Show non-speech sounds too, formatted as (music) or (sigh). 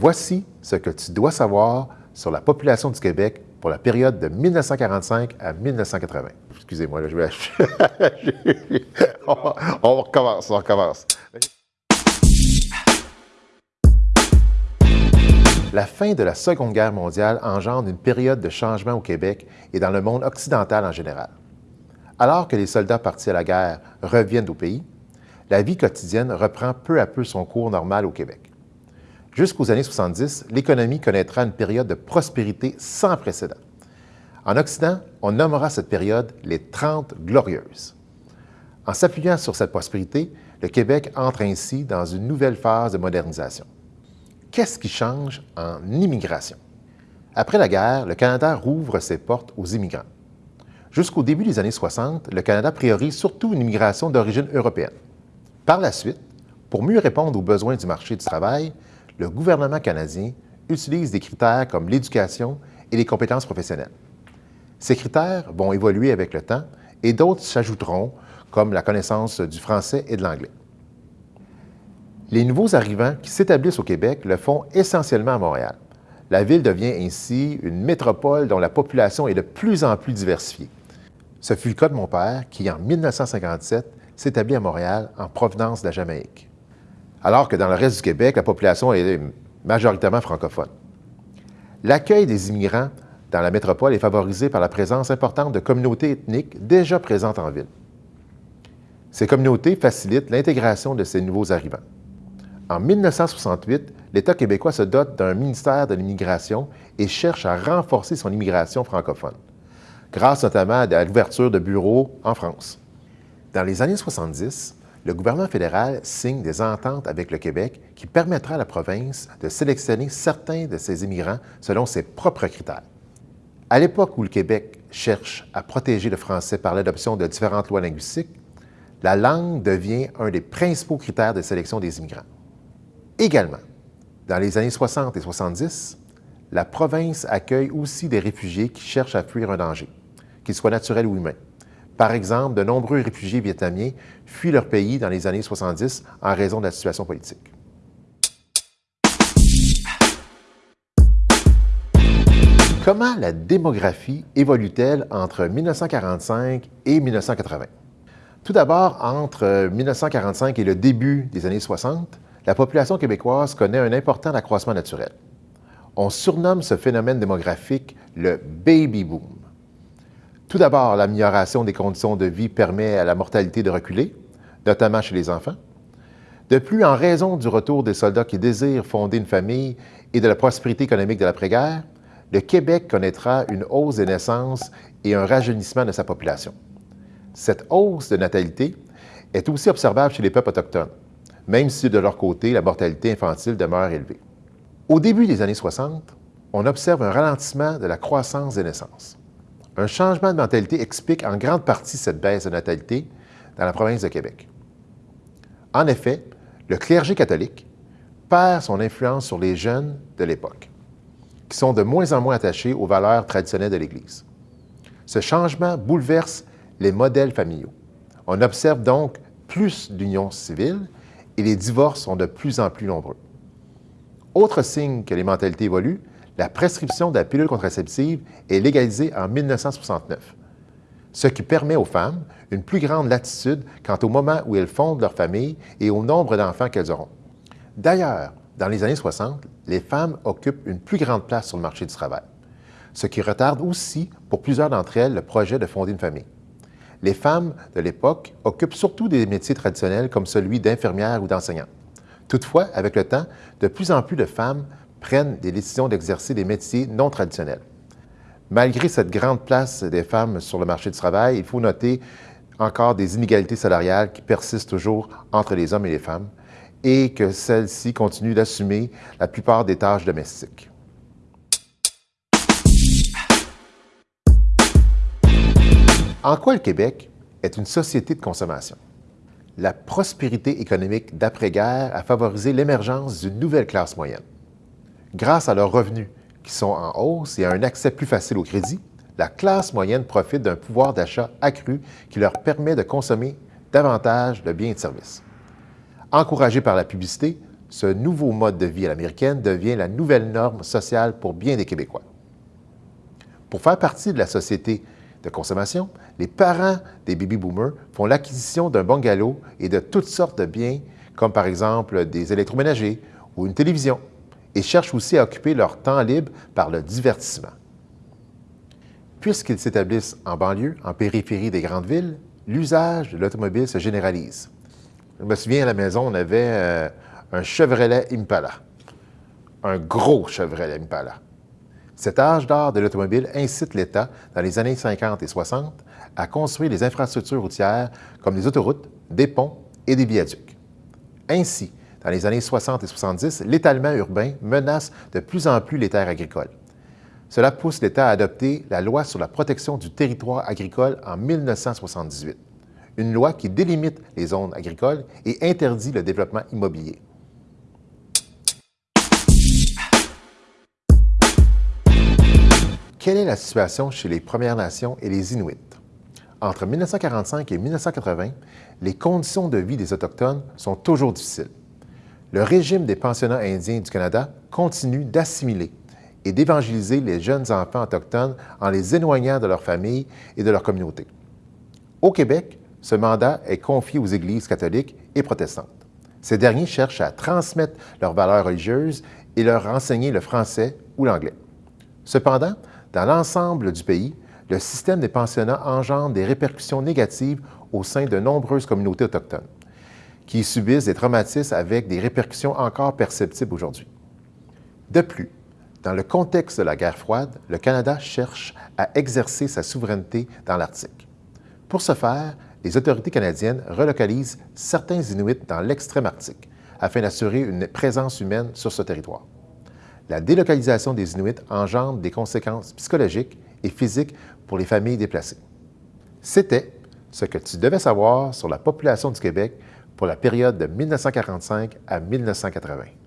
Voici ce que tu dois savoir sur la population du Québec pour la période de 1945 à 1980. Excusez-moi, je vais... (laughs) on, on recommence, on recommence. La fin de la Seconde Guerre mondiale engendre une période de changement au Québec et dans le monde occidental en général. Alors que les soldats partis à la guerre reviennent au pays, la vie quotidienne reprend peu à peu son cours normal au Québec. Jusqu'aux années 70, l'économie connaîtra une période de prospérité sans précédent. En Occident, on nommera cette période les Trente Glorieuses. En s'appuyant sur cette prospérité, le Québec entre ainsi dans une nouvelle phase de modernisation qu'est-ce qui change en immigration? Après la guerre, le Canada rouvre ses portes aux immigrants. Jusqu'au début des années 60, le Canada priorise surtout une immigration d'origine européenne. Par la suite, pour mieux répondre aux besoins du marché du travail, le gouvernement canadien utilise des critères comme l'éducation et les compétences professionnelles. Ces critères vont évoluer avec le temps et d'autres s'ajouteront, comme la connaissance du français et de l'anglais. Les nouveaux arrivants qui s'établissent au Québec le font essentiellement à Montréal. La ville devient ainsi une métropole dont la population est de plus en plus diversifiée. Ce fut le cas de mon père qui, en 1957, s'établit à Montréal en provenance de la Jamaïque. Alors que dans le reste du Québec, la population est majoritairement francophone. L'accueil des immigrants dans la métropole est favorisé par la présence importante de communautés ethniques déjà présentes en ville. Ces communautés facilitent l'intégration de ces nouveaux arrivants. En 1968, l'État québécois se dote d'un ministère de l'immigration et cherche à renforcer son immigration francophone, grâce notamment à l'ouverture de bureaux en France. Dans les années 70, le gouvernement fédéral signe des ententes avec le Québec qui permettra à la province de sélectionner certains de ses immigrants selon ses propres critères. À l'époque où le Québec cherche à protéger le français par l'adoption de différentes lois linguistiques, la langue devient un des principaux critères de sélection des immigrants. Également, dans les années 60 et 70, la province accueille aussi des réfugiés qui cherchent à fuir un danger, qu'il soit naturel ou humain. Par exemple, de nombreux réfugiés vietnamiens fuient leur pays dans les années 70 en raison de la situation politique. Comment la démographie évolue-t-elle entre 1945 et 1980? Tout d'abord, entre 1945 et le début des années 60, la population québécoise connaît un important accroissement naturel. On surnomme ce phénomène démographique le baby boom. Tout d'abord, l'amélioration des conditions de vie permet à la mortalité de reculer, notamment chez les enfants. De plus, en raison du retour des soldats qui désirent fonder une famille et de la prospérité économique de l'après-guerre, le Québec connaîtra une hausse des naissances et un rajeunissement de sa population. Cette hausse de natalité est aussi observable chez les peuples autochtones même si de leur côté, la mortalité infantile demeure élevée. Au début des années 60, on observe un ralentissement de la croissance des naissances. Un changement de mentalité explique en grande partie cette baisse de natalité dans la province de Québec. En effet, le clergé catholique perd son influence sur les jeunes de l'époque, qui sont de moins en moins attachés aux valeurs traditionnelles de l'Église. Ce changement bouleverse les modèles familiaux. On observe donc plus d'unions civiles et les divorces sont de plus en plus nombreux. Autre signe que les mentalités évoluent, la prescription de la pilule contraceptive est légalisée en 1969, ce qui permet aux femmes une plus grande latitude quant au moment où elles fondent leur famille et au nombre d'enfants qu'elles auront. D'ailleurs, dans les années 60, les femmes occupent une plus grande place sur le marché du travail, ce qui retarde aussi pour plusieurs d'entre elles le projet de fonder une famille les femmes de l'époque occupent surtout des métiers traditionnels comme celui d'infirmière ou d'enseignant. Toutefois, avec le temps, de plus en plus de femmes prennent des décisions d'exercer des métiers non traditionnels. Malgré cette grande place des femmes sur le marché du travail, il faut noter encore des inégalités salariales qui persistent toujours entre les hommes et les femmes et que celles-ci continuent d'assumer la plupart des tâches domestiques. En quoi le Québec est une société de consommation? La prospérité économique d'après-guerre a favorisé l'émergence d'une nouvelle classe moyenne. Grâce à leurs revenus qui sont en hausse et à un accès plus facile au crédit, la classe moyenne profite d'un pouvoir d'achat accru qui leur permet de consommer davantage de biens et de services. Encouragés par la publicité, ce nouveau mode de vie à l'américaine devient la nouvelle norme sociale pour bien des Québécois. Pour faire partie de la société de consommation, les parents des baby boomers font l'acquisition d'un bungalow et de toutes sortes de biens, comme par exemple des électroménagers ou une télévision, et cherchent aussi à occuper leur temps libre par le divertissement. Puisqu'ils s'établissent en banlieue, en périphérie des grandes villes, l'usage de l'automobile se généralise. Je me souviens à la maison, on avait euh, un Chevrolet Impala, un gros Chevrolet Impala. Cet âge d'or de l'automobile incite l'État, dans les années 50 et 60, à construire des infrastructures routières comme des autoroutes, des ponts et des viaducs. Ainsi, dans les années 60 et 70, l'étalement urbain menace de plus en plus les terres agricoles. Cela pousse l'État à adopter la loi sur la protection du territoire agricole en 1978, une loi qui délimite les zones agricoles et interdit le développement immobilier. Quelle est la situation chez les Premières Nations et les Inuits? Entre 1945 et 1980, les conditions de vie des Autochtones sont toujours difficiles. Le régime des pensionnats indiens du Canada continue d'assimiler et d'évangéliser les jeunes enfants autochtones en les éloignant de leur famille et de leur communauté. Au Québec, ce mandat est confié aux églises catholiques et protestantes. Ces derniers cherchent à transmettre leurs valeurs religieuses et leur enseigner le français ou l'anglais. Cependant, dans l'ensemble du pays, le système des pensionnats engendre des répercussions négatives au sein de nombreuses communautés autochtones, qui subissent des traumatismes avec des répercussions encore perceptibles aujourd'hui. De plus, dans le contexte de la guerre froide, le Canada cherche à exercer sa souveraineté dans l'Arctique. Pour ce faire, les autorités canadiennes relocalisent certains Inuits dans l'extrême Arctique afin d'assurer une présence humaine sur ce territoire la délocalisation des Inuits engendre des conséquences psychologiques et physiques pour les familles déplacées. C'était ce que tu devais savoir sur la population du Québec pour la période de 1945 à 1980.